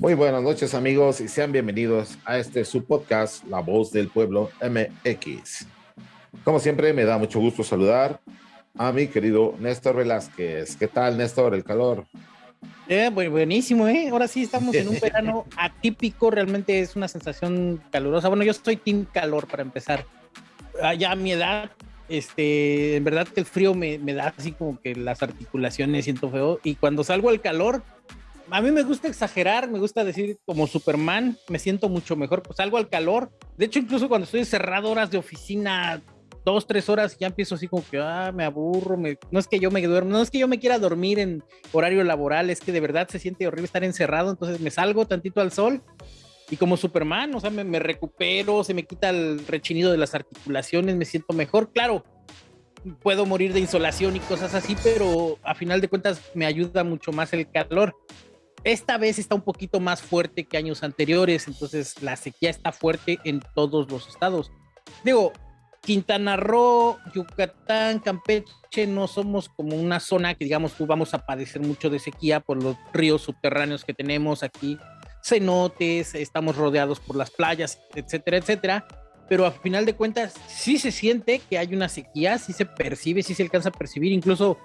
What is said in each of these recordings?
Muy buenas noches amigos y sean bienvenidos a este su podcast La Voz del Pueblo MX. Como siempre me da mucho gusto saludar a mi querido Néstor Velázquez. ¿Qué tal Néstor? El calor. Eh, buenísimo, ¿eh? Ahora sí estamos en un verano atípico, realmente es una sensación calurosa. Bueno, yo estoy team calor para empezar. Ya a mi edad, este, en verdad que el frío me, me da así como que las articulaciones siento feo. Y cuando salgo al calor, a mí me gusta exagerar, me gusta decir como Superman, me siento mucho mejor, pues salgo al calor. De hecho, incluso cuando estoy encerrado horas de oficina, dos, tres horas, ya empiezo así como que, ah, me aburro, no es que yo me duermo, no es que yo me quiera dormir en horario laboral, es que de verdad se siente horrible estar encerrado, entonces me salgo tantito al sol y como Superman, o sea, me, me recupero, se me quita el rechinido de las articulaciones, me siento mejor, claro, puedo morir de insolación y cosas así, pero a final de cuentas me ayuda mucho más el calor. Esta vez está un poquito más fuerte que años anteriores, entonces la sequía está fuerte en todos los estados. Digo, Quintana Roo, Yucatán, Campeche, no somos como una zona que digamos tú vamos a padecer mucho de sequía por los ríos subterráneos que tenemos aquí, cenotes, estamos rodeados por las playas, etcétera, etcétera. Pero a final de cuentas sí se siente que hay una sequía, sí se percibe, sí se alcanza a percibir, incluso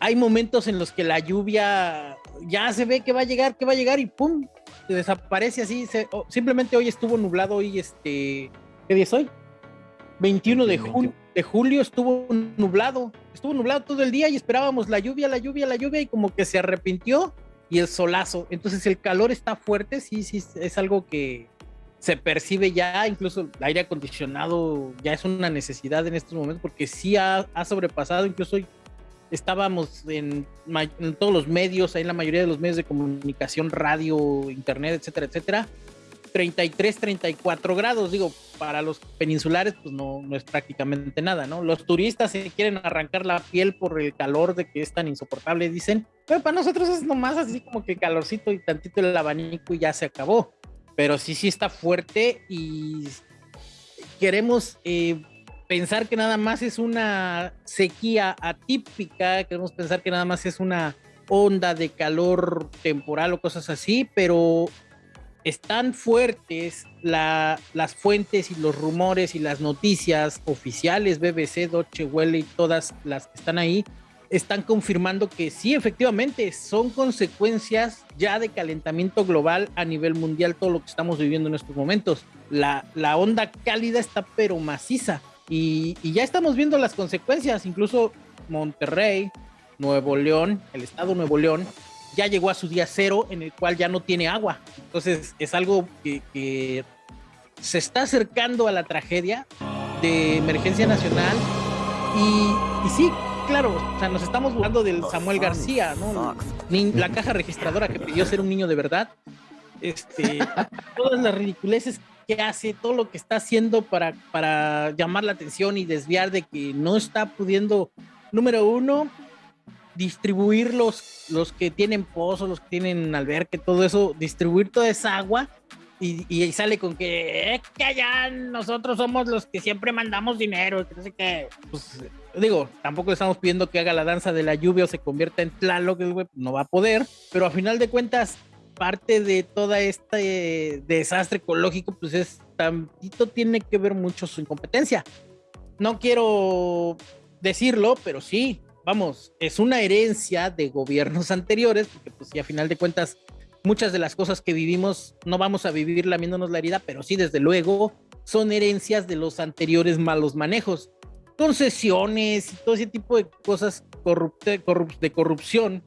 hay momentos en los que la lluvia ya se ve que va a llegar, que va a llegar y pum, se desaparece así. simplemente hoy estuvo nublado y este, ¿qué día es hoy? 21 de, julio, de julio estuvo nublado, estuvo nublado todo el día y esperábamos la lluvia, la lluvia, la lluvia y como que se arrepintió y el solazo. Entonces el calor está fuerte, sí, sí, es algo que se percibe ya, incluso el aire acondicionado ya es una necesidad en estos momentos porque sí ha, ha sobrepasado, incluso hoy estábamos en, todos los medios, en la mayoría de los medios de comunicación, radio, internet, etcétera, etcétera. 33, 34 grados, digo, para los peninsulares pues no, no es prácticamente nada, ¿no? Los turistas se quieren arrancar la piel por el calor de que es tan insoportable, dicen, pero para nosotros es nomás así como que calorcito y tantito el abanico y ya se acabó, pero sí, sí está fuerte y queremos eh, pensar que nada más es una sequía atípica, queremos pensar que nada más es una onda de calor temporal o cosas así, pero están fuertes las fuentes y los rumores y las noticias oficiales, BBC, Deutsche Welle y todas las que están ahí, están confirmando que sí, efectivamente, son consecuencias ya de calentamiento global a nivel mundial, todo lo que estamos viviendo en estos momentos. La, la onda cálida está pero maciza y, ya estamos viendo las consecuencias, incluso Monterrey, Nuevo León, el estado Nuevo León, ya llegó a su día cero en el cual ya no tiene agua. Entonces es algo que, se está acercando a la tragedia de emergencia nacional. Y, sí, claro, o sea, nos estamos burlando del Samuel García, ¿no? La caja registradora que pidió ser un niño de verdad. Este, todas las ridiculeces que hace, todo lo que está haciendo para, para llamar la atención y desviar de que no está pudiendo, número uno, distribuir los, los que tienen pozos, los que tienen alberque, todo eso, distribuir toda esa agua y, y sale con que, que allá nosotros somos los que siempre mandamos dinero, que. Pues, digo, tampoco estamos pidiendo que haga la danza de la lluvia o se convierta en Tlaloc, no va a poder, pero a final de cuentas parte de todo este desastre ecológico, pues es tantito tiene que ver mucho su incompetencia. No quiero decirlo, pero sí, vamos, es una herencia de gobiernos anteriores, porque pues sí, a final de cuentas, muchas de las cosas que vivimos no vamos a vivir lamiéndonos la herida, pero sí, desde luego, son herencias de los anteriores malos manejos. Concesiones y todo ese tipo de cosas corrupte, de corrupción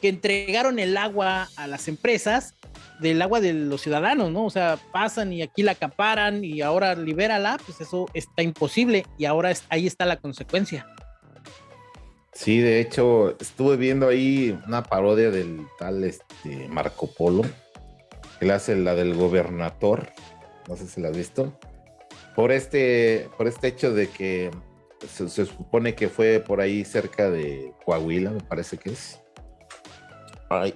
que entregaron el agua a las empresas del agua de los ciudadanos, ¿no? O sea, pasan y aquí la acaparan y ahora libérala, pues eso está imposible y ahora ahí está la consecuencia. Sí, de hecho, estuve viendo ahí una parodia del tal este, Marco Polo, que le hace la del gobernador, no sé si la has visto, por este, por este hecho de que se supone que fue por ahí cerca de Coahuila, me parece que es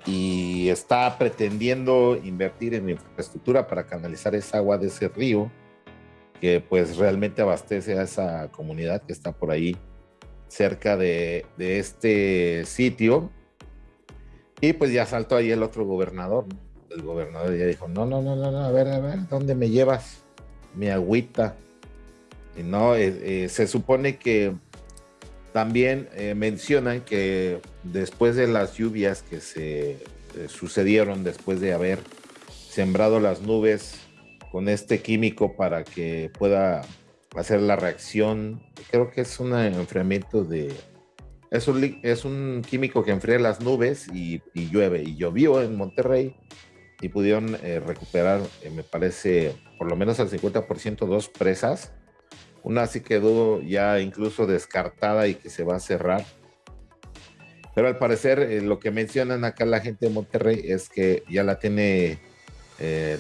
y está pretendiendo invertir en infraestructura para canalizar esa agua de ese río que pues realmente abastece a esa comunidad que está por ahí cerca de, este sitio. Y pues ya saltó ahí el otro gobernador, el gobernador ya dijo, no, no, no, no, no, a ver, a ver, ¿dónde me llevas mi agüita? Y no, eh, eh, se supone que también eh, mencionan que después de las lluvias que se sucedieron, después de haber sembrado las nubes con este químico para que pueda hacer la reacción, creo que es un enfriamiento de es un, es un químico que enfría las nubes y, llueve. Y llovió en Monterrey y pudieron eh, recuperar, eh, me parece, por lo menos al 50% dos presas. Una sí quedó ya incluso descartada y que se va a cerrar. Pero al parecer eh, lo que mencionan acá la gente de Monterrey es que ya la tiene,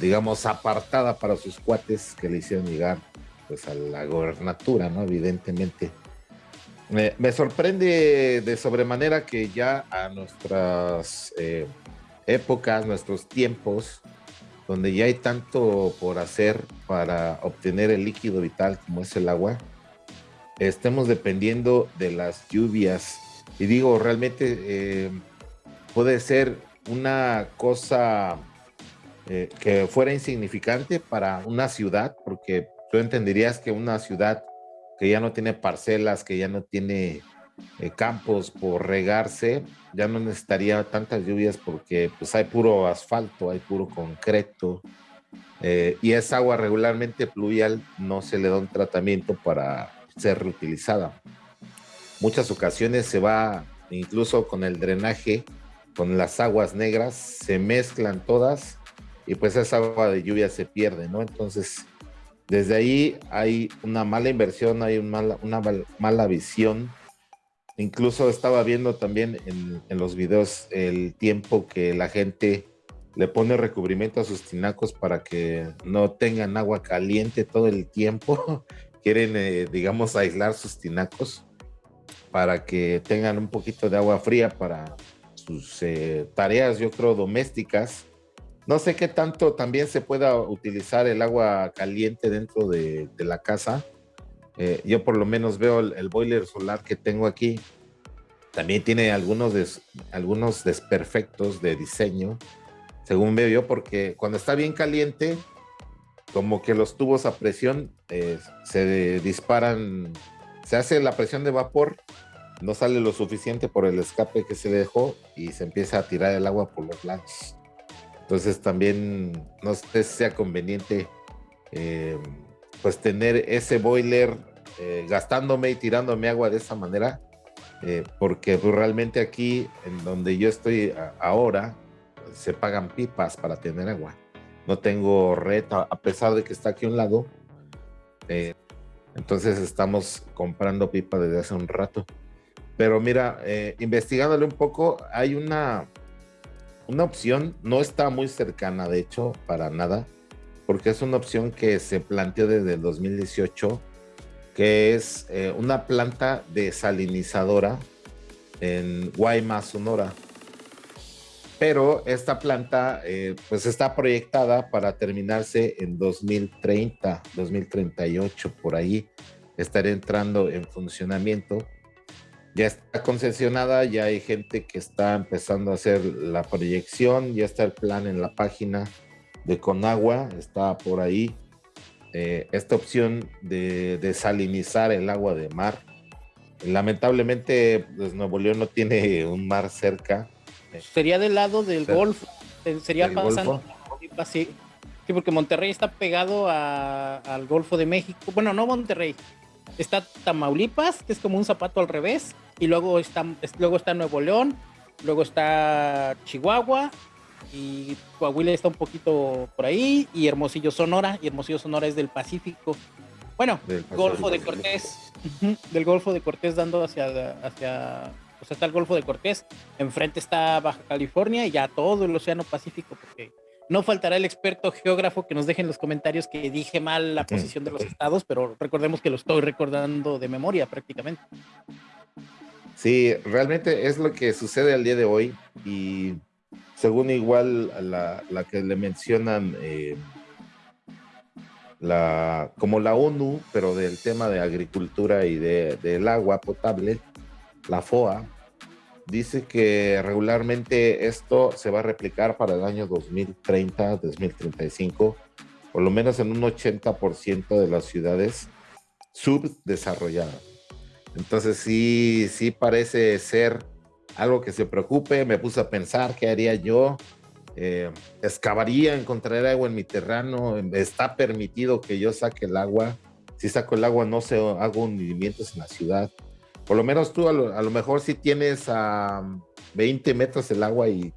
digamos, apartada para sus cuates que le hicieron llegar pues a la gobernatura, ¿no? Evidentemente. Me, sorprende de sobremanera que ya a nuestras eh, épocas, nuestros tiempos, donde ya hay tanto por hacer para obtener el líquido vital como es el agua, estemos dependiendo de las lluvias. Y digo, realmente eh, puede ser una cosa eh, que fuera insignificante para una ciudad, porque tú entenderías que una ciudad que ya no tiene parcelas, que ya no tiene eh, campos por regarse, ya no necesitaría tantas lluvias porque pues hay puro asfalto, hay puro concreto eh, y esa agua regularmente pluvial no se le da un tratamiento para ser reutilizada. Muchas ocasiones se va incluso con el drenaje, con las aguas negras, se mezclan todas y pues esa agua de lluvia se pierde, ¿no? Entonces desde ahí hay una mala inversión, hay una mala, visión. Incluso estaba viendo también en, los videos el tiempo que la gente le pone recubrimiento a sus tinacos para que no tengan agua caliente todo el tiempo. Quieren, eh, digamos, aislar sus tinacos para que tengan un poquito de agua fría para sus eh, tareas, yo creo, domésticas no sé qué tanto también se pueda utilizar el agua caliente dentro de, la casa. Eh, yo por lo menos veo el, boiler solar que tengo aquí. También tiene algunos, algunos desperfectos de diseño, según veo yo, porque cuando está bien caliente, como que los tubos a presión eh, se disparan, se hace la presión de vapor, no sale lo suficiente por el escape que se dejó y se empieza a tirar el agua por los lados. Entonces también no sé si sea conveniente eh, pues tener ese boiler eh, gastándome y tirándome agua de esa manera, eh, porque pues, realmente aquí en donde yo estoy ahora se pagan pipas para tener agua. No tengo red, a pesar de que está aquí a un lado. entonces estamos comprando pipa desde hace un rato. Pero mira, investigándole un poco, hay una, una opción, no está muy cercana, de hecho, para nada, porque es una opción que se planteó desde el 2018, que es eh, una planta desalinizadora en Guaymas, Sonora. Pero esta planta eh, pues está proyectada para terminarse en 2030, 2038, por ahí estará entrando en funcionamiento ya está concesionada, ya hay gente que está empezando a hacer la proyección, ya está el plan en la página de Conagua, está por ahí eh, esta opción de desalinizar el agua de mar. Lamentablemente, pues Nuevo León no tiene un mar cerca. Sería del lado del Golfo, eh, sería pasando. Sí, sí, porque Monterrey está pegado al Golfo de México. Bueno, no Monterrey, está Tamaulipas, que es como un zapato al revés, y luego está, luego está Nuevo León, luego está Chihuahua, y Coahuila está un poquito por ahí, y Hermosillo Sonora, y Hermosillo Sonora es del Pacífico. Bueno, Golfo de Cortés, del Golfo de Cortés dando hacia, hacia, pues está el Golfo de Cortés, enfrente está Baja California y ya todo el Océano Pacífico, porque no faltará el experto geógrafo que nos deje en los comentarios que dije mal la posición de los estados, pero recordemos que lo estoy recordando de memoria prácticamente. Sí, realmente es lo que sucede al día de hoy y según igual la, la que le mencionan eh, la, como la ONU, pero del tema de agricultura y de, del agua potable, la FOA, dice que regularmente esto se va a replicar para el año 2030, 2035, por lo menos en un 80% de las ciudades subdesarrolladas. Entonces sí, sí parece ser algo que se preocupe. Me puse a pensar qué haría yo. Eh, excavaría, encontraría agua en mi terreno. Está permitido que yo saque el agua. Si saco el agua, no se hago hundimientos en la ciudad. Por lo menos tú, a lo, mejor si tienes a 20 metros el agua y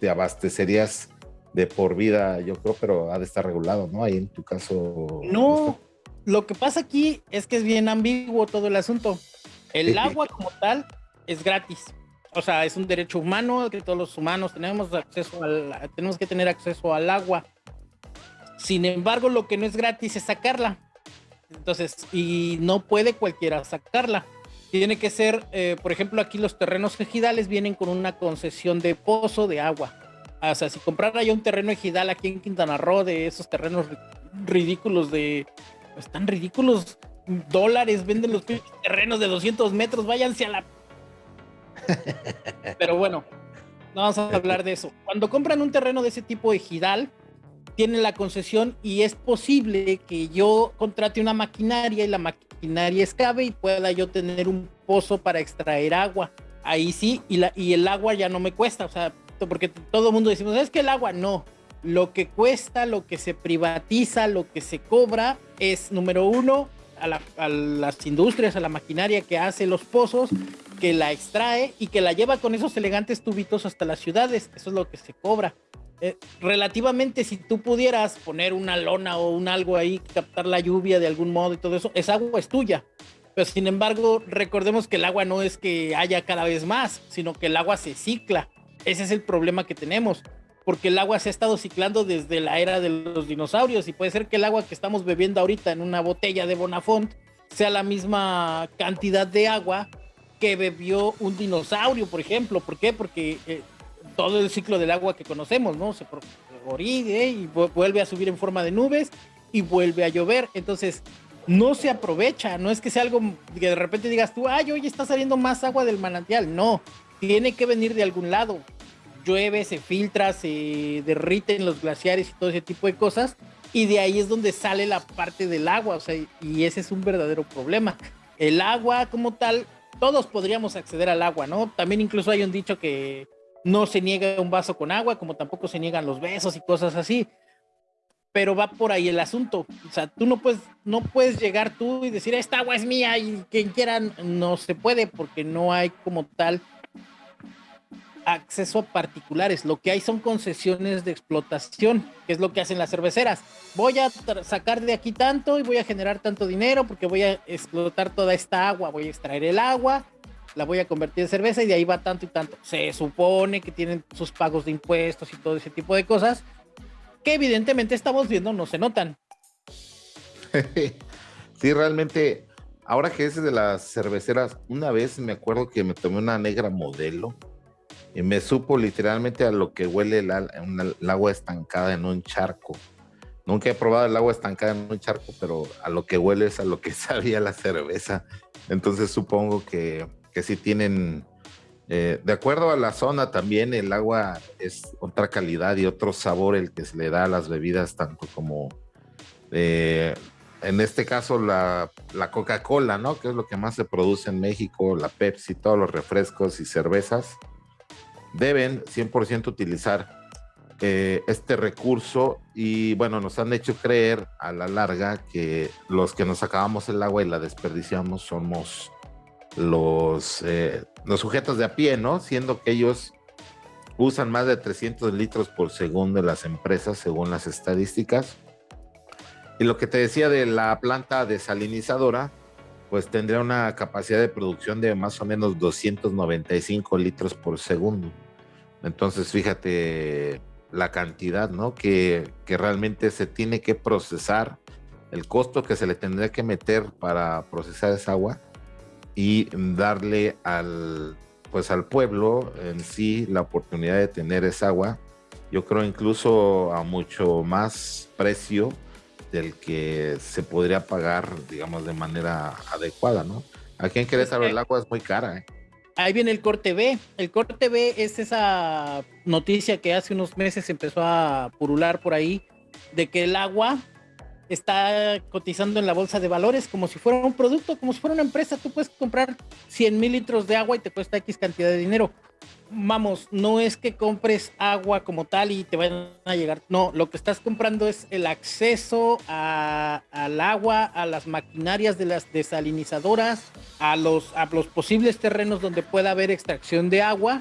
te abastecerías de por vida, yo creo, pero ha de estar regulado, ¿no? Ahí en tu caso. No, lo que pasa aquí es que es bien ambiguo todo el asunto. El agua como tal es gratis. O sea, es un derecho humano que todos los humanos tenemos acceso al, tenemos que tener acceso al agua. Sin embargo, lo que no es gratis es sacarla. Entonces, y no puede cualquiera sacarla. Tiene que ser, eh, por ejemplo, aquí los terrenos ejidales vienen con una concesión de pozo de agua. O sea, si comprara yo un terreno ejidal aquí en Quintana Roo, de esos terrenos ridículos de, están ridículos dólares, venden los terrenos de 200 metros, váyanse a la... Pero bueno, no vamos a hablar de eso. Cuando compran un terreno de ese tipo ejidal, tienen la concesión y es posible que yo contrate una maquinaria y la maquinaria escabe y pueda yo tener un pozo para extraer agua. Ahí sí, y, la, y el agua ya no me cuesta, o sea, porque todo el mundo decimos, es que el agua no, lo que cuesta, lo que se privatiza, lo que se cobra es, número uno, a, las industrias, a la maquinaria que hace los pozos, que la extrae y que la lleva con esos elegantes tubitos hasta las ciudades. Eso es lo que se cobra. Eh, relativamente, si tú pudieras poner una lona o un algo ahí, captar la lluvia de algún modo y todo eso, esa agua es tuya. Pero sin embargo, recordemos que el agua no es que haya cada vez más, sino que el agua se cicla. Ese es el problema que tenemos porque el agua se ha estado ciclando desde la era de los dinosaurios y puede ser que el agua que estamos bebiendo ahorita en una botella de Bonafont sea la misma cantidad de agua que bebió un dinosaurio, por ejemplo. ¿Por qué? Porque eh, todo el ciclo del agua que conocemos, ¿no? Se oride y vuelve a subir en forma de nubes y vuelve a llover. Entonces, no se aprovecha, no es que sea algo que de repente digas tú, ay, hoy está saliendo más agua del manantial. No, tiene que venir de algún lado llueve, se filtra, se derriten los glaciares y todo ese tipo de cosas. Y de ahí es donde sale la parte del agua, o sea, y ese es un verdadero problema. El agua como tal, todos podríamos acceder al agua, ¿no? También incluso hay un dicho que no se niega un vaso con agua, como tampoco se niegan los besos y cosas así. Pero va por ahí el asunto. O sea, tú no puedes, no puedes llegar tú y decir, esta agua es mía y quien quiera, no se puede porque no hay como tal acceso a particulares, lo que hay son concesiones de explotación, que es lo que hacen las cerveceras. Voy a sacar de aquí tanto y voy a generar tanto dinero porque voy a explotar toda esta agua, voy a extraer el agua, la voy a convertir en cerveza y de ahí va tanto y tanto. Se supone que tienen sus pagos de impuestos y todo ese tipo de cosas que evidentemente estamos viendo no se notan. Sí, realmente, ahora que es de las cerveceras, una vez me acuerdo que me tomé una negra modelo y me supo literalmente a lo que huele el, agua estancada en un charco. Nunca he probado el agua estancada en un charco, pero a lo que huele es a lo que sabía la cerveza. Entonces supongo que, que sí tienen, eh, de acuerdo a la zona también, el agua es otra calidad y otro sabor el que se le da a las bebidas, tanto como, eh, en este caso, la, la Coca-Cola, ¿no? Que es lo que más se produce en México, la Pepsi, todos los refrescos y cervezas deben 100% utilizar eh, este recurso y bueno, nos han hecho creer a la larga que los que nos acabamos el agua y la desperdiciamos somos los, eh, los sujetos de a pie, ¿no? Siendo que ellos usan más de 300 litros por segundo de las empresas según las estadísticas. Y lo que te decía de la planta desalinizadora, pues tendría una capacidad de producción de más o menos 295 litros por segundo. Entonces, fíjate la cantidad, ¿no? Que, realmente se tiene que procesar, el costo que se le tendría que meter para procesar esa agua y darle al, pues al pueblo en sí la oportunidad de tener esa agua. Yo creo incluso a mucho más precio del que se podría pagar, digamos, de manera adecuada, ¿no? Aquí en Querétaro el agua es muy cara, ¿eh? Ahí viene el corte B. El corte B es esa noticia que hace unos meses empezó a purular por ahí de que el agua está cotizando en la bolsa de valores como si fuera un producto, como si fuera una empresa. Tú puedes comprar 100 mil litros de agua y te cuesta X cantidad de dinero. Vamos, no es que compres agua como tal y te vayan a llegar. No, lo que estás comprando es el acceso al agua, a las maquinarias de las desalinizadoras, a los, a los posibles terrenos donde pueda haber extracción de agua,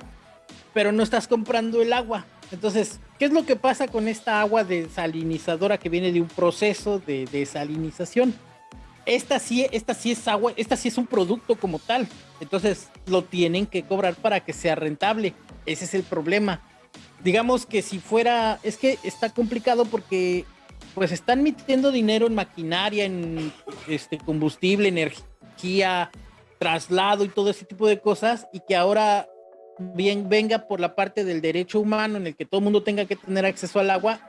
pero no estás comprando el agua. Entonces, ¿qué es lo que pasa con esta agua desalinizadora que viene de un proceso de desalinización? Esta sí, esta sí es agua, esta sí es un producto como tal. Entonces, lo tienen que cobrar para que sea rentable. Ese es el problema. Digamos que si fuera, es que está complicado porque pues están metiendo dinero en maquinaria, en este combustible, energía, traslado y todo ese tipo de cosas y que ahora bien venga por la parte del derecho humano en el que todo el mundo tenga que tener acceso al agua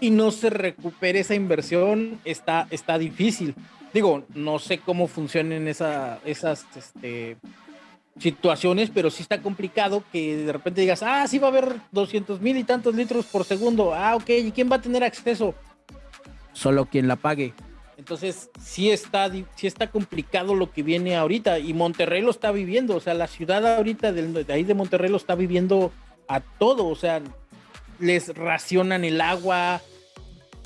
y no se recupere esa inversión, está, está difícil. Digo, no sé cómo funcionen esa, esas este, situaciones, pero sí está complicado que de repente digas, ah, sí va a haber 200 mil y tantos litros por segundo. Ah, ok, ¿y quién va a tener acceso? Solo quien la pague. Entonces, sí está, sí está complicado lo que viene ahorita y Monterrey lo está viviendo, o sea, la ciudad ahorita de, ahí de Monterrey lo está viviendo a todo, o sea, les racionan el agua,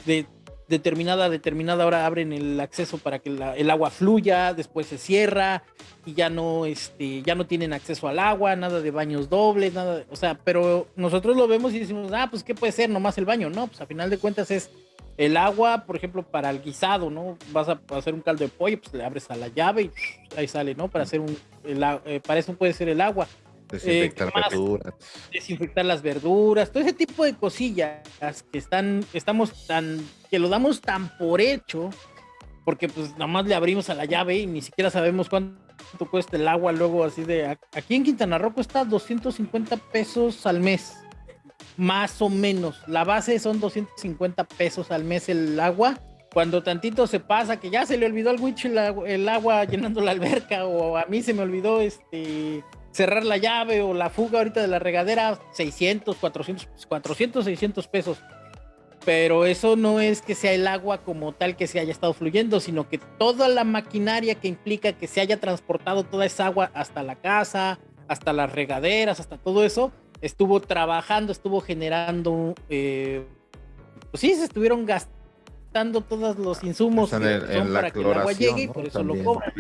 de determinada determinada hora abren el acceso para que el agua fluya, después se cierra y ya no, este, ya no tienen acceso al agua, nada de baños dobles, nada, o sea, pero nosotros lo vemos y decimos, ah, pues qué puede ser, nomás el baño, no, pues a final de cuentas es el agua, por ejemplo, para el guisado, ¿no? Vas a hacer un caldo de pollo, pues le abres a la llave y ahí sale, ¿no? Para hacer un, eh, para eso puede ser el agua. Desinfectar eh, verduras. Desinfectar las verduras, todo ese tipo de cosillas que están, estamos tan, que lo damos tan por hecho, porque pues nada más le abrimos a la llave y ni siquiera sabemos cuánto cuesta el agua luego así de, aquí en Quintana Roo cuesta 250 pesos al mes más o menos. La base son 250 pesos al mes el agua. Cuando tantito se pasa, que ya se le olvidó al witch el, agua llenando la alberca, o a mí se me olvidó este cerrar la llave o la fuga ahorita de la regadera, 600, 400, 400, 600 pesos. Pero eso no es que sea el agua como tal que se haya estado fluyendo, sino que toda la maquinaria que implica que se haya transportado toda esa agua hasta la casa, hasta las regaderas, hasta todo eso, estuvo trabajando, estuvo generando, eh, pues sí, se estuvieron gastando todos los insumos para que el agua llegue y por eso lo cobran.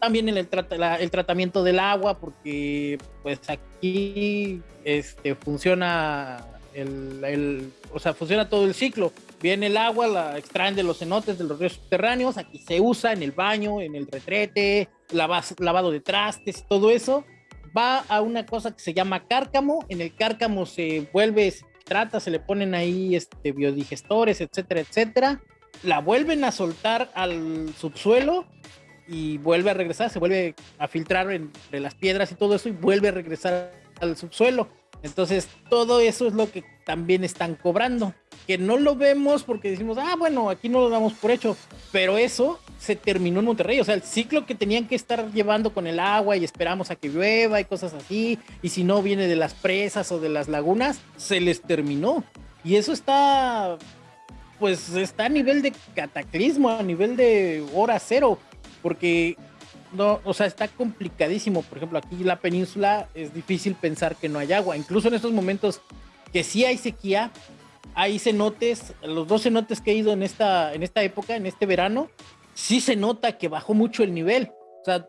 También el, el tratamiento del agua, porque pues aquí este, funciona el, el, o sea, funciona todo el ciclo. Viene el agua, la extraen de los cenotes, de los ríos subterráneos, aquí se usa en el baño, en el retrete, lavado de trastes, todo eso va a una cosa que se llama cárcamo. En el cárcamo se vuelve, se trata, se le ponen ahí este, biodigestores, etcétera, etcétera. La vuelven a soltar al subsuelo y vuelve a regresar, se vuelve a filtrar entre las piedras y todo eso y vuelve a regresar al subsuelo. Entonces, todo eso es lo que también están cobrando, que no lo vemos porque decimos, ah, bueno, aquí no lo damos por hecho, pero eso se terminó en Monterrey, o sea, el ciclo que tenían que estar llevando con el agua y esperamos a que llueva y cosas así, y si no viene de las presas o de las lagunas, se les terminó. Y eso está, pues está a nivel de cataclismo, a nivel de hora cero, porque no, o sea, está complicadísimo. Por ejemplo, aquí la península es difícil pensar que no hay agua. Incluso en estos momentos que sí hay sequía, hay cenotes, los dos cenotes que he ido en esta, en esta época, en este verano, sí se nota que bajó mucho el nivel. O sea,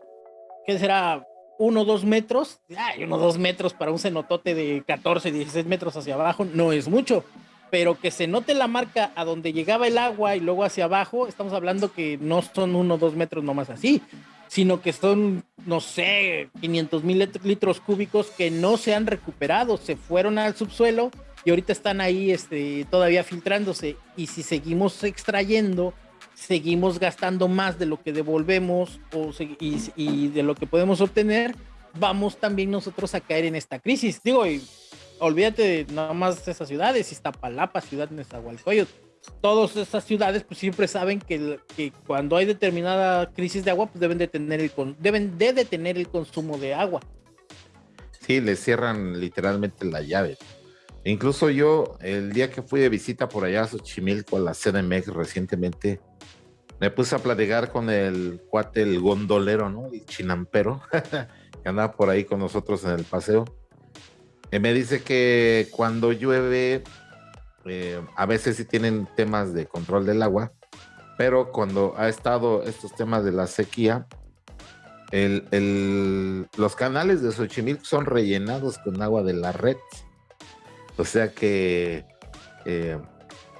¿qué será? Uno dos metros. Ay, uno dos metros para un cenotote de 14, 16 metros hacia abajo no es mucho. Pero que se note la marca a donde llegaba el agua y luego hacia abajo, estamos hablando que no son uno o dos metros nomás así sino que son, no sé, 500 mil litros cúbicos que no se han recuperado, se fueron al subsuelo y ahorita están ahí este, todavía filtrándose. Y si seguimos extrayendo, seguimos gastando más de lo que devolvemos o, y, de lo que podemos obtener, vamos también nosotros a caer en esta crisis. Digo, y olvídate de nada más de esas ciudades, Iztapalapa, ciudad Nezahualcóyotl todas estas ciudades pues siempre saben que, que, cuando hay determinada crisis de agua pues deben de tener el deben de detener el consumo de agua Sí, le cierran literalmente la llave. Incluso yo, el día que fui de visita por allá a Xochimilco, a la CDMX recientemente, me puse a platicar con el cuate, el gondolero, ¿no? El chinampero, que andaba por ahí con nosotros en el paseo. Y me dice que cuando llueve, eh, a veces sí tienen temas de control del agua, pero cuando ha estado estos temas de la sequía, los canales de Xochimilco son rellenados con agua de la red o sea que, eh,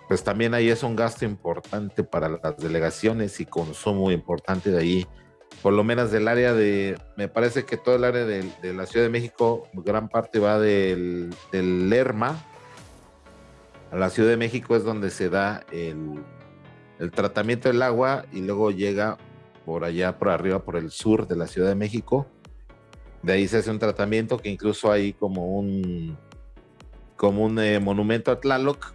pues también ahí es un gasto importante para las delegaciones y consumo importante de ahí. Por lo menos del área de, me parece que todo el área de, la Ciudad de México, gran parte va del, Lerma. A la Ciudad de México es donde se da el, el tratamiento del agua y luego llega por allá, por arriba, por el sur de la Ciudad de México. De ahí se hace un tratamiento que incluso hay como un, como un eh, monumento a Tlaloc,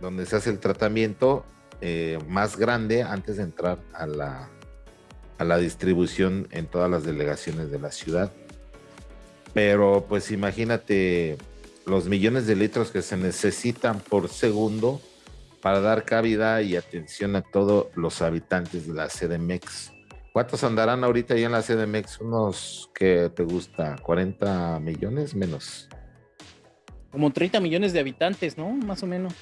donde se hace el tratamiento eh, más grande antes de entrar a la, a la distribución en todas las delegaciones de la ciudad. Pero pues imagínate los millones de litros que se necesitan por segundo para dar cabida y atención a todos los habitantes de la CDMX. ¿Cuántos andarán ahorita ahí en la CDMX? Unos que te gusta, 40 millones menos como 30 millones de habitantes, ¿no? Más o menos.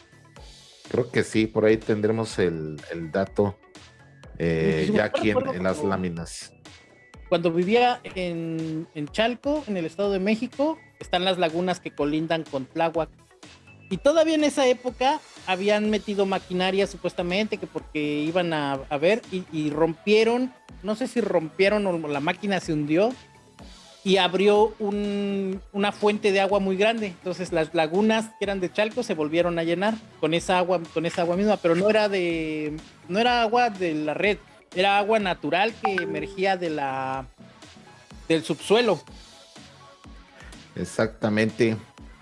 Creo que sí, por ahí tendremos el, dato eh, ya aquí en, las láminas. Cuando vivía en, Chalco, en el Estado de México, están las lagunas que colindan con Tláhuac. Y todavía en esa época habían metido maquinaria supuestamente que porque iban a, ver y, y, rompieron, no sé si rompieron o la máquina se hundió y abrió una fuente de agua muy grande. Entonces las lagunas que eran de Chalco se volvieron a llenar con esa agua, con esa agua misma, pero no era de, no era agua de la red, era agua natural que emergía de la, del subsuelo. Exactamente.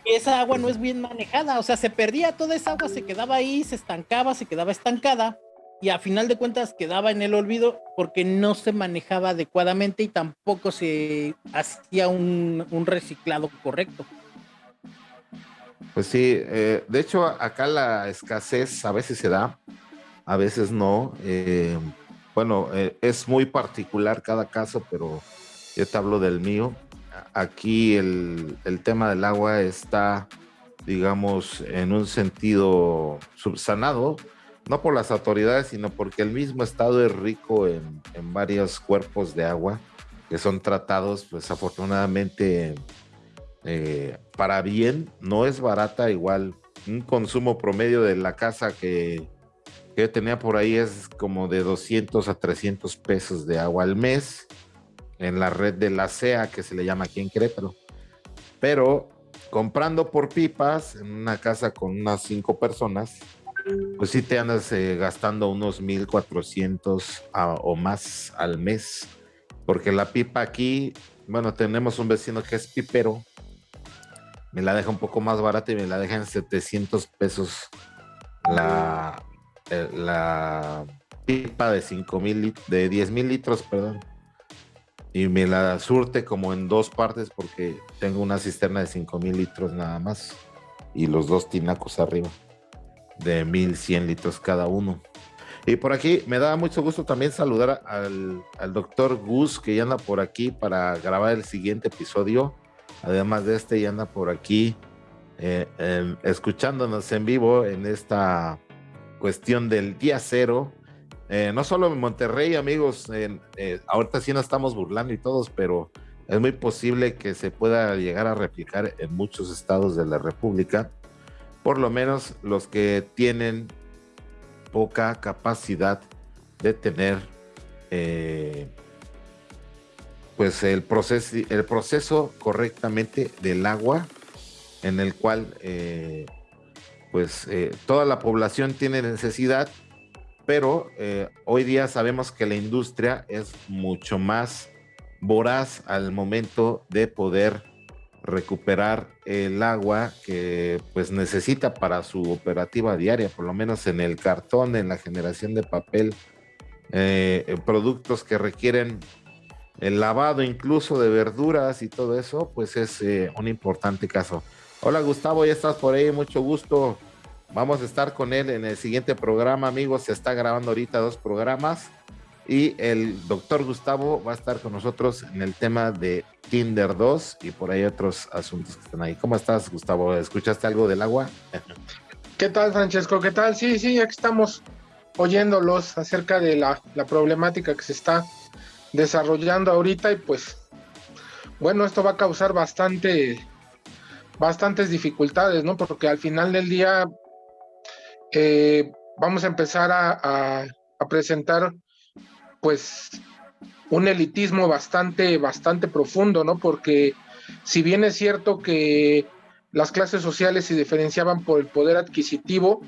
esa agua no es bien manejada, o sea, se perdía toda esa agua, se quedaba ahí, se estancaba, se quedaba estancada y a final de cuentas quedaba en el olvido porque no se manejaba adecuadamente y tampoco se hacía un, reciclado correcto. Pues sí, eh, de hecho acá la escasez a veces se da, a veces no. Eh, bueno, eh, es muy particular cada caso, pero yo te hablo del mío. Aquí el, el tema del agua está, digamos, en un sentido subsanado no por las autoridades, sino porque el mismo estado es rico en, varios cuerpos de agua que son tratados, pues afortunadamente, eh, para bien, no es barata, igual un consumo promedio de la casa que, que tenía por ahí es como de 200 a 300 pesos de agua al mes en la red de la CEA, que se le llama aquí en Querétaro. Pero comprando por pipas en una casa con unas cinco personas, pues sí te andas eh, gastando unos 1400 o más al mes, porque la pipa aquí, bueno, tenemos un vecino que es pipero, me la deja un poco más barata y me la deja en 700 pesos la, eh, la pipa de 5 mil, de 10 mil litros, perdón. Y me la surte como en dos partes porque tengo una cisterna de 5 mil litros nada más y los dos tinacos arriba de 1100 litros cada uno. Y por aquí me da mucho gusto también saludar al, doctor Gus que ya anda por aquí para grabar el siguiente episodio. Además de este, ya anda por aquí eh, escuchándonos en vivo en esta cuestión del día cero. Eh, no solo en Monterrey, amigos, eh, ahorita sí nos estamos burlando y todos, pero es muy posible que se pueda llegar a replicar en muchos estados de la República por lo menos los que tienen poca capacidad de tener eh, pues el proceso, el proceso correctamente del agua en el cual eh, pues eh, toda la población tiene necesidad pero hoy día sabemos que la industria es mucho más voraz al momento de poder recuperar el agua que pues necesita para su operativa diaria, por lo menos en el cartón, en la generación de papel, eh, productos que requieren el lavado incluso de verduras y todo eso, pues es eh, un importante caso. Hola Gustavo, ya estás por ahí, mucho gusto. Vamos a estar con él en el siguiente programa, amigos. Se está grabando ahorita dos programas y el doctor Gustavo va a estar con nosotros en el tema de Tinder 2 y por ahí otros asuntos que están ahí. ¿Cómo estás, Gustavo? ¿Escuchaste algo del agua? ¿Qué tal, Francesco? ¿Qué tal? Sí, sí, aquí estamos oyéndolos acerca de la, la problemática que se está desarrollando ahorita y pues bueno, esto va a causar bastante bastantes dificultades, ¿no? Porque al final del día eh, vamos a empezar a, a, presentar pues un elitismo bastante, bastante profundo, ¿no? Porque si bien es cierto que las clases sociales se diferenciaban por el poder adquisitivo,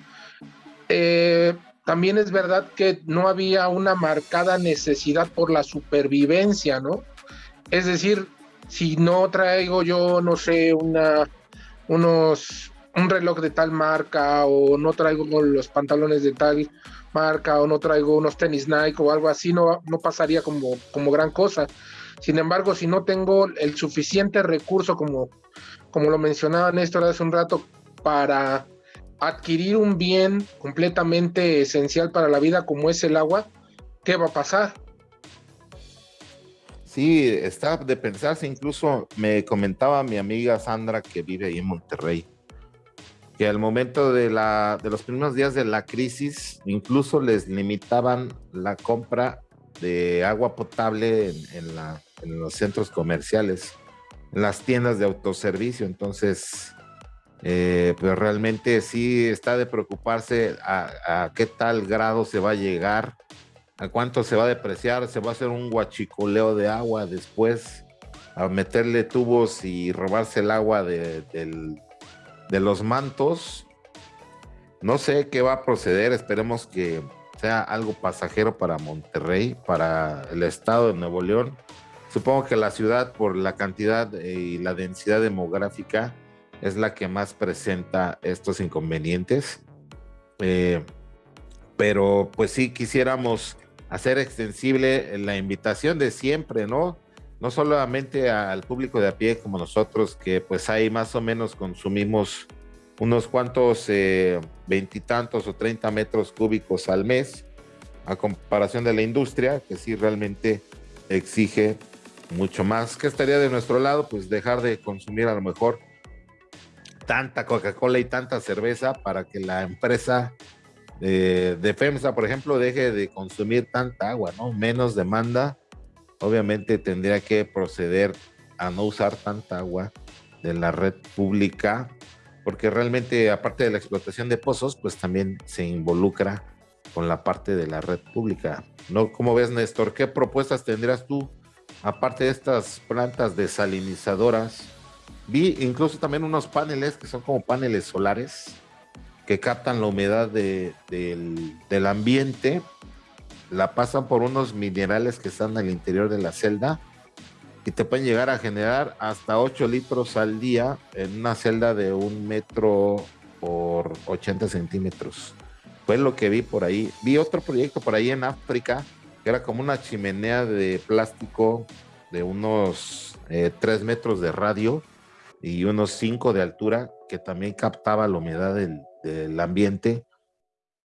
eh, también es verdad que no había una marcada necesidad por la supervivencia, ¿no? Es decir, si no traigo yo, no sé, una, unos, un reloj de tal marca o no traigo los pantalones de tal marca o no traigo unos tenis Nike o algo así, no, no pasaría como, como gran cosa. Sin embargo, si no tengo el suficiente recurso, como, como lo mencionaba Néstor hace un rato, para adquirir un bien completamente esencial para la vida como es el agua, ¿qué va a pasar? Sí, está de pensarse, incluso me comentaba mi amiga Sandra que vive ahí en Monterrey, que al momento de, la, de los primeros días de la crisis, incluso les limitaban la compra de agua potable en, los centros comerciales, en las tiendas de autoservicio. Entonces, eh, pues realmente sí está de preocuparse a, a, qué tal grado se va a llegar, a cuánto se va a depreciar, se va a hacer un guachicoleo de agua después, a meterle tubos y robarse el agua de, del, de los mantos. No sé qué va a proceder, esperemos que sea algo pasajero para Monterrey, para el estado de Nuevo León. Supongo que la ciudad, por la cantidad y la densidad demográfica, es la que más presenta estos inconvenientes. Eh, pero pues sí quisiéramos hacer extensible la invitación de siempre, ¿no? No solamente al público de a pie como nosotros, que pues ahí más o menos consumimos unos cuantos eh, veintitantos o treinta metros cúbicos al mes, a comparación de la industria, que sí realmente exige mucho más. ¿Qué estaría de nuestro lado? Pues dejar de consumir a lo mejor tanta Coca-Cola y tanta cerveza para que la empresa de, FEMSA, por ejemplo, deje de consumir tanta agua, ¿no? Menos demanda. Obviamente tendría que proceder a no usar tanta agua de la red pública, porque realmente aparte de la explotación de pozos, pues también se involucra con la parte de la red pública. ¿No? ¿Cómo ves, Néstor? ¿Qué propuestas tendrías tú, aparte de estas plantas desalinizadoras? Vi incluso también unos paneles que son como paneles solares que captan la humedad del, del, ambiente, la pasan por unos minerales que están al interior de la celda y te pueden llegar a generar hasta 8 litros al día en una celda de un metro por 80 centímetros. Fue lo que vi por ahí. Vi otro proyecto por ahí en África que era como una chimenea de plástico de unos 3 eh, metros de radio y unos 5 de altura que también captaba la humedad del, del ambiente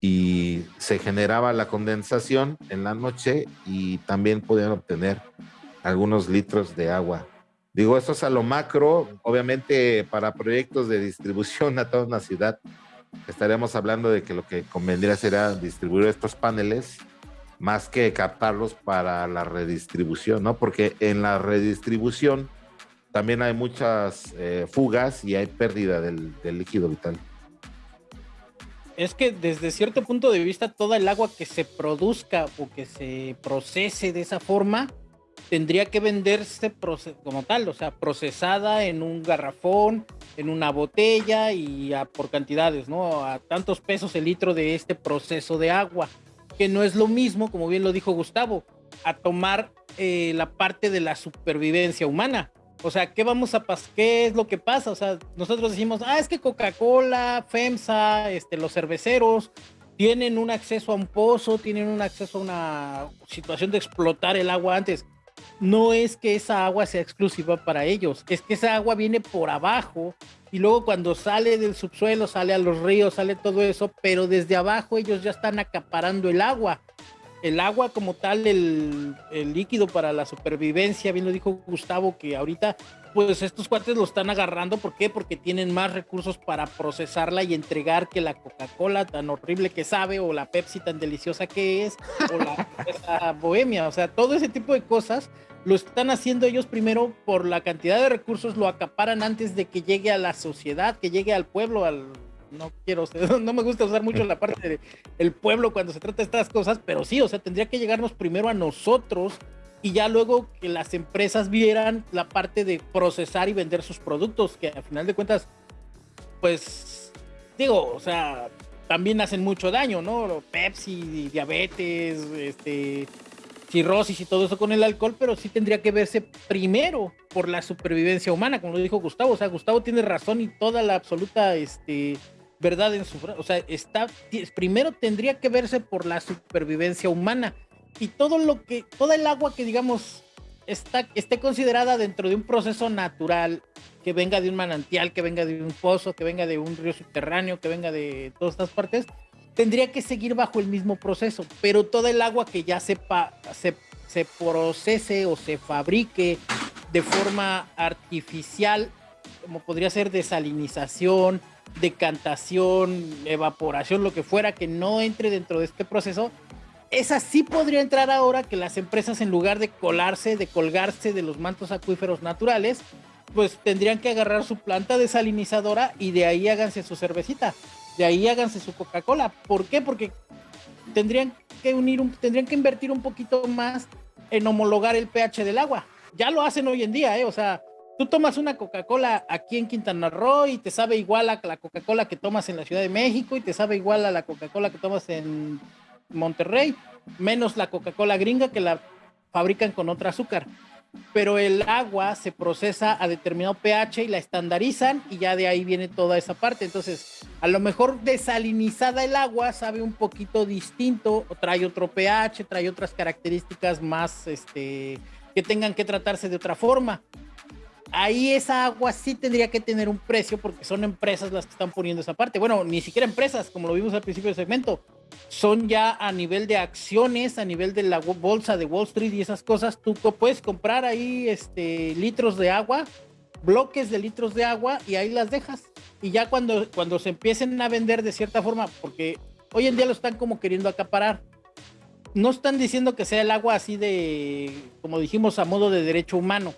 y se generaba la condensación en la noche y también podían obtener algunos litros de agua. Digo, esto es a lo macro, obviamente para proyectos de distribución a toda una ciudad, estaríamos hablando de que lo que convendría sería distribuir estos paneles más que captarlos para la redistribución, ¿no? Porque en la redistribución también hay muchas eh, fugas y hay pérdida del líquido vital es que desde cierto punto de vista, toda el agua que se produzca o que se procese de esa forma tendría que venderse como tal, o sea, procesada en un garrafón, en una botella y por cantidades, ¿no? A tantos pesos el litro de este proceso de agua, que no es lo mismo, como bien lo dijo Gustavo, a tomar eh, la parte de la supervivencia humana. O sea, ¿qué vamos a pasar? ¿Qué es lo que pasa? O sea, nosotros decimos, ah, es que Coca-Cola, FEMSA, este, los cerveceros tienen un acceso a un pozo, tienen un acceso a una situación de explotar el agua antes. no es que esa agua sea exclusiva para ellos, es que esa agua viene por abajo y luego cuando sale del subsuelo, sale a los ríos, sale todo eso, pero desde abajo ellos ya están acaparando el agua. El agua como tal, el, el líquido para la supervivencia, bien lo dijo Gustavo, que ahorita pues estos cuates lo están agarrando. ¿Por qué? Porque tienen más recursos para procesarla y entregar que la Coca-Cola tan horrible que sabe, o la Pepsi tan deliciosa que es, o la bohemia. O sea, todo ese tipo de cosas lo están haciendo ellos primero por la cantidad de recursos, lo acaparan antes de que llegue a la sociedad, que llegue al pueblo, al no quiero, no me gusta usar mucho la parte del pueblo cuando se trata de estas cosas, pero sí, o sea, tendría que llegarnos primero a nosotros y ya luego que las empresas vieran la parte de procesar y vender sus productos, que al final de cuentas, pues, digo, o sea, también hacen mucho daño, ¿no? Pepsi, diabetes, este, cirrosis y todo eso con el alcohol, pero sí tendría que verse primero por la supervivencia humana, como lo dijo Gustavo. O sea, Gustavo tiene razón y toda la absoluta este, verdad en su... O sea, está, primero tendría que verse por la supervivencia humana y todo lo que, toda el agua que digamos está, esté considerada dentro de un proceso natural, que venga de un manantial, que venga de un pozo, que venga de un río subterráneo, que venga de todas estas partes, tendría que seguir bajo el mismo proceso, pero toda el agua que ya sepa, se, se procese o se fabrique de forma artificial, como podría ser desalinización, decantación, evaporación, lo que fuera, que no entre dentro de este proceso, esa sí podría entrar ahora que las empresas en lugar de colarse, de colgarse de los mantos acuíferos naturales, pues tendrían que agarrar su planta desalinizadora y de ahí háganse su cervecita, de ahí háganse su Coca-Cola. ¿Por qué? Porque tendrían que unir, tendrían que invertir un poquito más en homologar el pH del agua. Ya lo hacen hoy en día, ¿eh? O sea, tú tomas una Coca-Cola aquí en Quintana Roo y te sabe igual a la Coca-Cola que tomas en la Ciudad de México y te sabe igual a la Coca-Cola que tomas en Monterrey, menos la Coca-Cola gringa que la fabrican con otro azúcar. Pero el agua se procesa a determinado pH y la estandarizan y ya de ahí viene toda esa parte. Entonces, a lo mejor desalinizada el agua sabe un poquito distinto, o trae otro pH, trae otras características más este, que tengan que tratarse de otra forma ahí esa agua sí tendría que tener un precio porque son empresas las que están poniendo esa parte. Bueno, ni siquiera empresas, como lo vimos al principio del segmento, son ya a nivel de acciones, a nivel de la bolsa de Wall Street y esas cosas. Tú puedes comprar ahí este, litros de agua, bloques de litros de agua y ahí las dejas. Y ya cuando, cuando se empiecen a vender de cierta forma, porque hoy en día lo están como queriendo acaparar. No están diciendo que sea el agua así de, como dijimos, a modo de derecho humano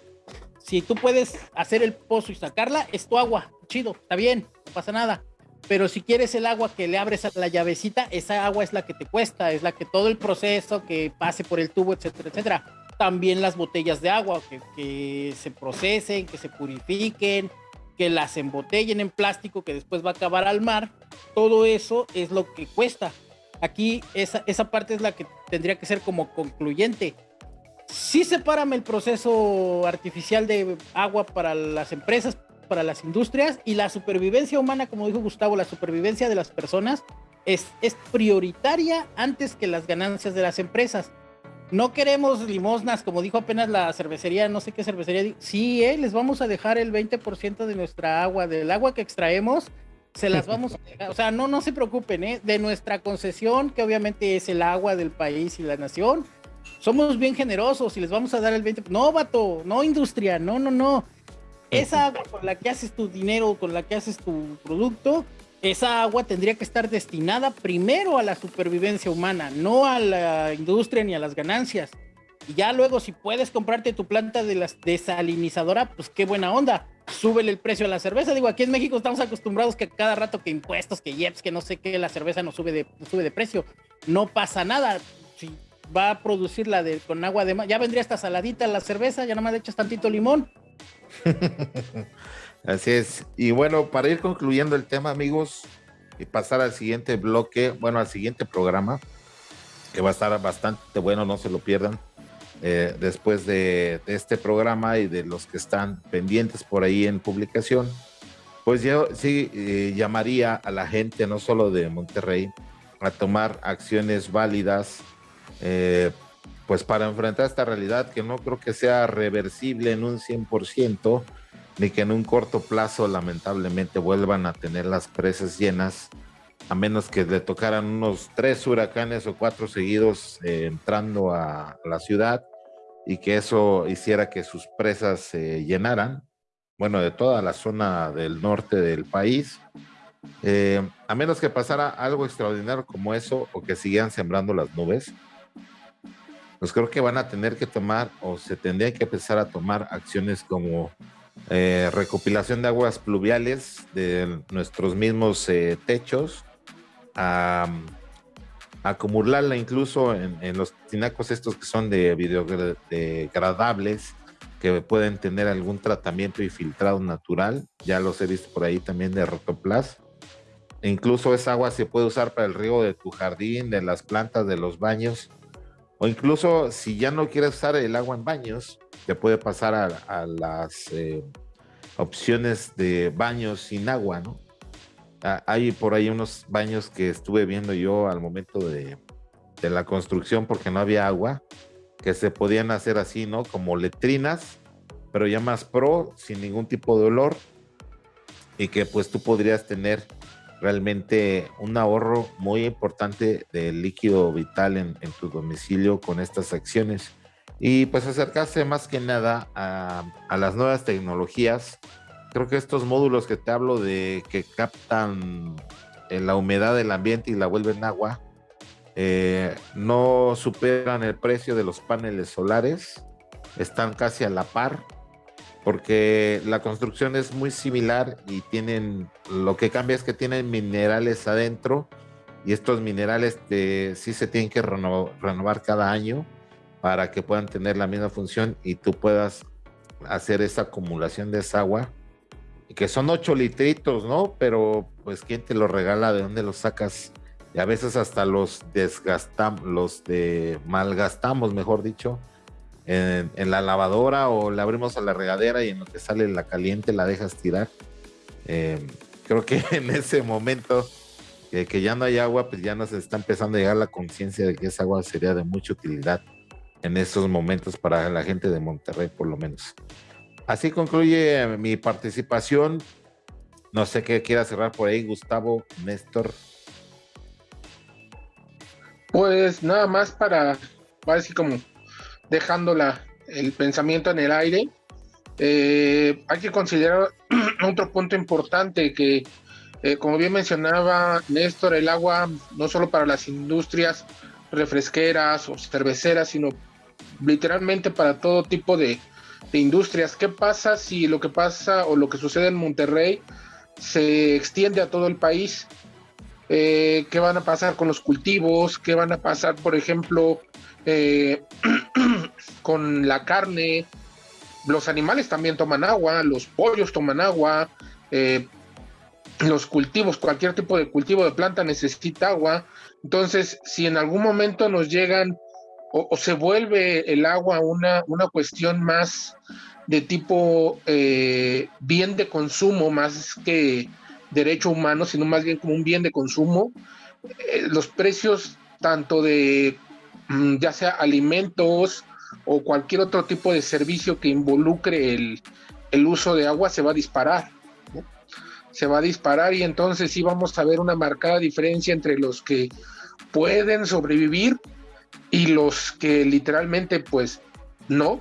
si tú puedes hacer el pozo y sacarla, es tu agua, chido, está bien, no pasa nada. Pero si quieres el agua que le abres a la llavecita, esa agua es la que te cuesta, es la que todo el proceso que pase por el tubo, etcétera, etcétera. También las botellas de agua que, que se procesen, que se purifiquen, que las embotellen en plástico que después va a acabar al mar, todo eso es lo que cuesta. Aquí esa, esa parte es la que tendría que ser como concluyente sí sepárame el proceso artificial de agua para las empresas, para las industrias y la supervivencia humana, como dijo Gustavo, la supervivencia de las personas es, es prioritaria antes que las ganancias de las empresas. No queremos limosnas, como dijo apenas la cervecería, no sé qué cervecería. Sí, eh, les vamos a dejar el 20% de nuestra agua, del agua que extraemos, se las vamos a dejar. O sea, no, no se preocupen, ¿eh? de nuestra concesión, que obviamente es el agua del país y la nación, somos bien generosos y les vamos a dar el 20%. No, vato, no industria, no, no, no. Esa agua con la que haces tu dinero, con la que haces tu producto, esa agua tendría que estar destinada primero a la supervivencia humana, no a la industria ni a las ganancias. Y ya luego, si puedes comprarte tu planta de la desalinizadora, pues qué buena onda. Súbele el precio a la cerveza. Digo, aquí en México estamos acostumbrados que cada rato que impuestos, que IEPS, que no sé qué, la cerveza no sube de, sube de precio. No pasa nada. Si va a producirla de, con agua de mar. Ya vendría esta saladita la cerveza, ya nomás le echas tantito limón. Así es. Y bueno, para ir concluyendo el tema, amigos, y pasar al siguiente bloque, bueno, al siguiente programa, que va a estar bastante bueno, no se lo pierdan. Eh, después de, este programa y de los que están pendientes por ahí en publicación, pues yo sí eh, llamaría a la gente, no solo de Monterrey, a tomar acciones válidas eh, pues para enfrentar esta realidad que no creo que sea reversible en un 100%, ni que en un corto plazo lamentablemente vuelvan a tener las presas llenas, a menos que le tocaran unos tres huracanes o cuatro seguidos eh, entrando a, la ciudad y que eso hiciera que sus presas se llenaran, bueno, de toda la zona del norte del país. Eh, a menos que pasara algo extraordinario como eso o que siguieran sembrando las nubes, pues creo que van a tener que tomar o se tendrían que empezar a tomar acciones como eh, recopilación de aguas pluviales de nuestros mismos eh, techos, a, acumularla incluso en, los tinacos estos que son de biodegradables, que pueden tener algún tratamiento y filtrado natural, ya los he visto por ahí también de rotoplas. E incluso esa agua se puede usar para el riego de tu jardín, de las plantas, de los baños o incluso si ya no quieres usar el agua en baños, te puede pasar a, las eh, opciones de baños sin agua, ¿no? Ah, hay por ahí unos baños que estuve viendo yo al momento de, de, la construcción porque no había agua, que se podían hacer así, ¿no? Como letrinas, pero ya más pro, sin ningún tipo de olor, y que pues tú podrías tener realmente un ahorro muy importante de líquido vital en, tu domicilio con estas acciones. Y pues acercarse más que nada a, las nuevas tecnologías. Creo que estos módulos que te hablo de que captan eh, la humedad del ambiente y la vuelven agua, eh, no superan el precio de los paneles solares, están casi a la par porque la construcción es muy similar y tienen, lo que cambia es que tienen minerales adentro y estos minerales sí se tienen que renovar, cada año para que puedan tener la misma función y tú puedas hacer esa acumulación de esa agua, que son 8 litritos, ¿no? Pero pues quién te lo regala, de dónde los sacas y a veces hasta los desgastamos, los de malgastamos, mejor dicho, en, la lavadora o la abrimos a la regadera y en lo que sale la caliente la dejas tirar. Em, creo que en ese momento que, ya no hay agua, pues ya nos está empezando a llegar la conciencia de que esa agua sería de mucha utilidad en esos momentos para la gente de Monterrey, por lo menos. Así concluye mi participación. No sé qué quiera cerrar por ahí, Gustavo, Néstor. Pues nada más para, decir como dejando el pensamiento en el aire. Eh, hay que considerar otro punto importante que, eh, como bien mencionaba Néstor, el agua no solo para las industrias refresqueras o cerveceras, sino literalmente para todo tipo de, industrias. ¿Qué pasa si lo que pasa o lo que sucede en Monterrey se extiende a todo el país? Eh, ¿Qué van a pasar con los cultivos? ¿Qué van a pasar, por ejemplo, eh, con la carne, los animales también toman agua, los pollos toman agua, eh, los cultivos, cualquier tipo de cultivo de planta necesita agua. Entonces, si en algún momento nos llegan o, se vuelve el agua una, una cuestión más de tipo eh, bien de consumo, más que derecho humano, sino más bien como un bien de consumo, los precios tanto de ya sea alimentos o cualquier otro tipo de servicio que involucre el, uso de agua, se va a disparar. Se va a disparar y entonces sí vamos a ver una marcada diferencia entre los que pueden sobrevivir y los que literalmente pues no.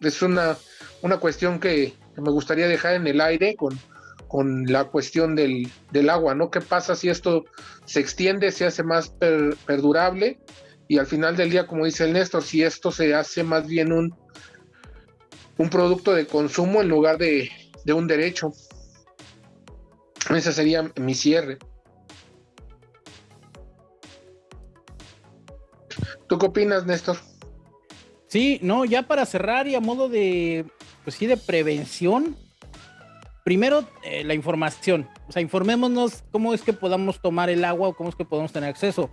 Es una, una cuestión que, me gustaría dejar en el aire con, con la cuestión del, agua, ¿no? ¿Qué pasa si esto se extiende, se hace más perdurable? Y al final del día, como dice el Néstor, si esto se hace más bien un, un producto de consumo en lugar de, un derecho. Ese sería mi cierre. ¿Tú qué opinas, Néstor? Sí, no, ya para cerrar y a modo de, pues sí, de prevención, primero eh, la información, o sea, informémonos cómo es que podamos tomar el agua o cómo es que podemos tener acceso.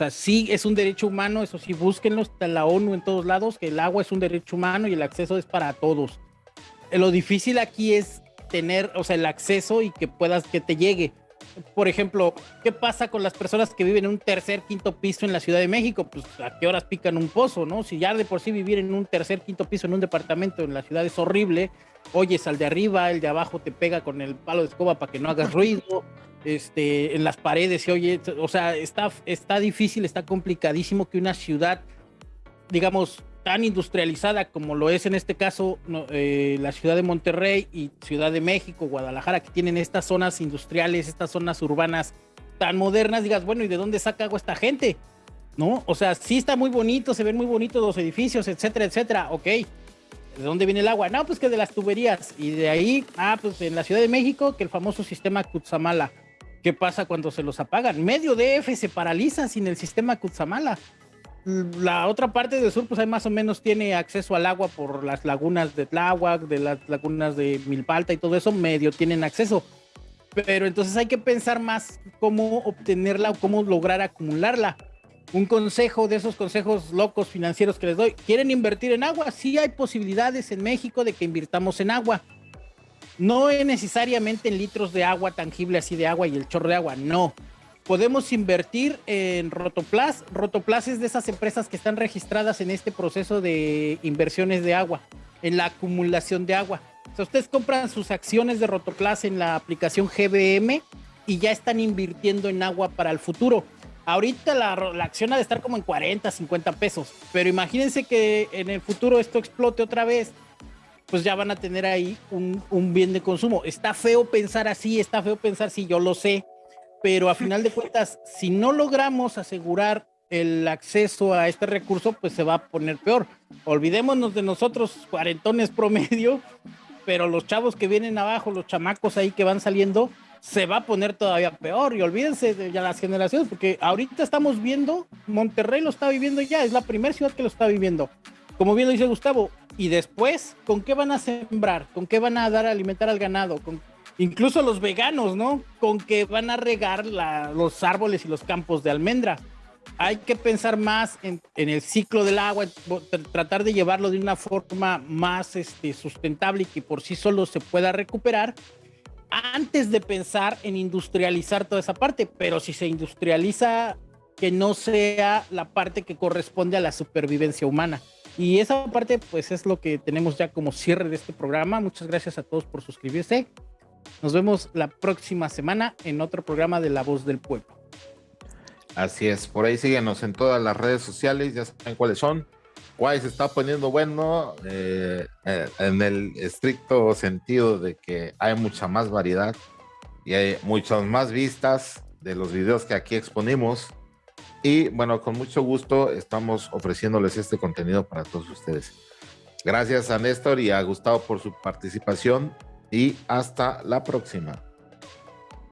Sea, sí es un derecho humano, eso sí, búsquenlo, está la ONU en todos lados, que el agua es un derecho humano y el acceso es para todos. Lo difícil aquí es tener, o sea, el acceso y que puedas, que te llegue. Por ejemplo, ¿qué pasa con las personas que viven en un tercer, quinto piso en la Ciudad de México? Pues a qué horas pican un pozo, ¿no? Si ya de por sí vivir en un tercer, quinto piso en un departamento en la ciudad es horrible, oyes al de arriba, el de abajo te pega con el palo de escoba para que no hagas ruido, este, en las paredes se oye, o sea, está, está difícil, está complicadísimo que una ciudad, digamos, tan industrializada como lo es en este caso eh, la ciudad de Monterrey y Ciudad de México, Guadalajara, que tienen estas zonas industriales, estas zonas urbanas tan modernas, digas, bueno, ¿y de dónde saca agua esta gente? ¿No? O sea, sí está muy bonito, se ven muy bonitos los edificios, etcétera, etcétera, ok. ¿De dónde viene el agua? No, pues que de las tuberías. Y de ahí, ah, pues en la Ciudad de México, que el famoso sistema Kutsamala. ¿Qué pasa cuando se los apagan? Medio DF se paraliza sin el sistema Kutsamala la otra parte del sur, pues ahí más o menos tiene acceso al agua por las lagunas de Tláhuac, de las lagunas de Milpalta y todo eso, medio tienen acceso. Pero entonces hay que pensar más cómo obtenerla o cómo lograr acumularla. Un consejo de esos consejos locos financieros que les doy. ¿Quieren invertir en agua? Sí hay posibilidades en México de que invirtamos en agua. No es necesariamente en litros de agua tangible así de agua y el chorro de agua, no podemos invertir en Rotoplas. Rotoplas es de esas empresas que están registradas en este proceso de inversiones de agua, en la acumulación de agua. O ustedes compran sus acciones de Rotoplas en la aplicación GBM y ya están invirtiendo en agua para el futuro. Ahorita la, acción ha de estar como en 40, 50 pesos, pero imagínense que en el futuro esto explote otra vez, pues ya van a tener ahí un bien de consumo. Está feo pensar así, está feo pensar si yo lo sé, pero a final de cuentas, si no logramos asegurar el acceso a este recurso, pues se va a poner peor. Olvidémonos de nosotros, cuarentones promedio, pero los chavos que vienen abajo, los chamacos ahí que van saliendo, se va a poner todavía peor. Y olvídense de las generaciones, porque ahorita estamos viendo, Monterrey lo está viviendo ya, es la primera ciudad que lo está viviendo. Como bien lo dice Gustavo, y después, ¿con qué van a sembrar? ¿Con qué van a dar a alimentar al ganado? ¿Con incluso los veganos, ¿no? Con que van a regar los árboles y los campos de almendra. Hay que pensar más en, el ciclo del agua, tratar de llevarlo de una forma más este, sustentable y que por sí solo se pueda recuperar antes de pensar en industrializar toda esa parte. Pero si se industrializa, que no sea la parte que corresponde a la supervivencia humana. Y esa parte, pues es lo que tenemos ya como cierre de este programa. Muchas gracias a todos por suscribirse. Nos vemos la próxima semana en otro programa de La Voz del Pueblo. Así es, por ahí síguenos en todas las redes sociales, ya saben cuáles son. Guay se está poniendo bueno eh, eh, en el estricto sentido de que hay mucha más variedad y hay muchas más vistas de los videos que aquí exponemos. Y bueno, con mucho gusto estamos ofreciéndoles este contenido para todos ustedes. Gracias a Néstor y a Gustavo por su participación y hasta la próxima.